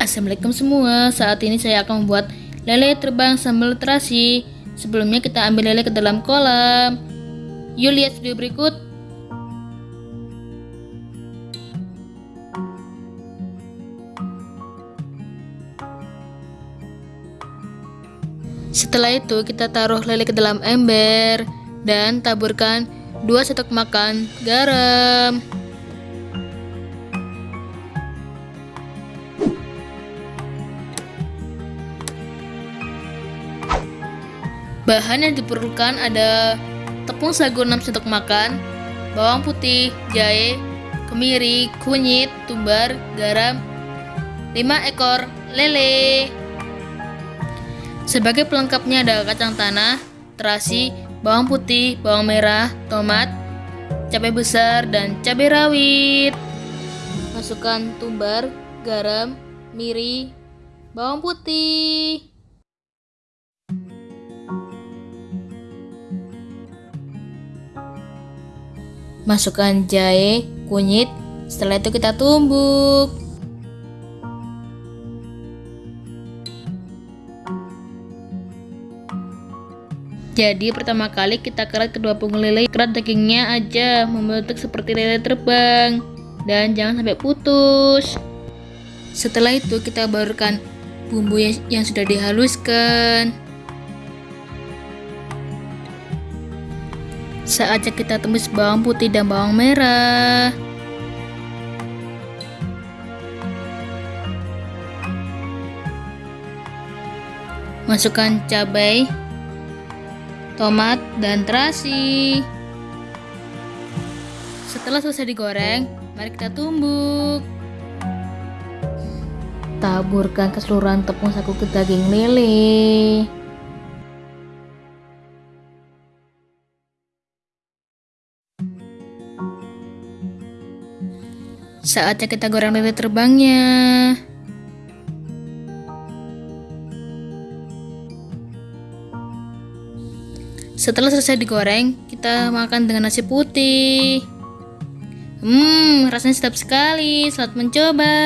Assalamualaikum semua, saat ini saya akan membuat lele terbang sambal terasi. Sebelumnya kita ambil lele ke dalam kolam. Yuk lihat video berikut. Setelah itu kita taruh lele ke dalam ember dan taburkan 2 sendok makan garam. Bahan yang diperlukan ada tepung sagu 6 sendok makan, bawang putih, jahe, kemiri, kunyit, tumbar, garam, 5 ekor lele. Sebagai pelengkapnya ada kacang tanah, terasi, bawang putih, bawang merah, tomat, cabai besar, dan cabai rawit. Masukkan tumbar, garam, miri, bawang putih. Masukkan jahe, kunyit, setelah itu kita tumbuk. Jadi pertama kali kita kerat kedua punggung lele, kerat dagingnya aja membentuk seperti lele terbang dan jangan sampai putus. Setelah itu kita barukan bumbu yang, yang sudah dihaluskan. Saatnya kita tumis bawang putih dan bawang merah. Masukkan cabai tomat, dan terasi. Setelah selesai digoreng, mari kita tumbuk. Taburkan keseluruhan tepung sagu ke daging lele. Saatnya kita goreng lele terbangnya. Setelah selesai digoreng, kita makan dengan nasi putih. Hmm, rasanya sedap sekali. Selamat mencoba.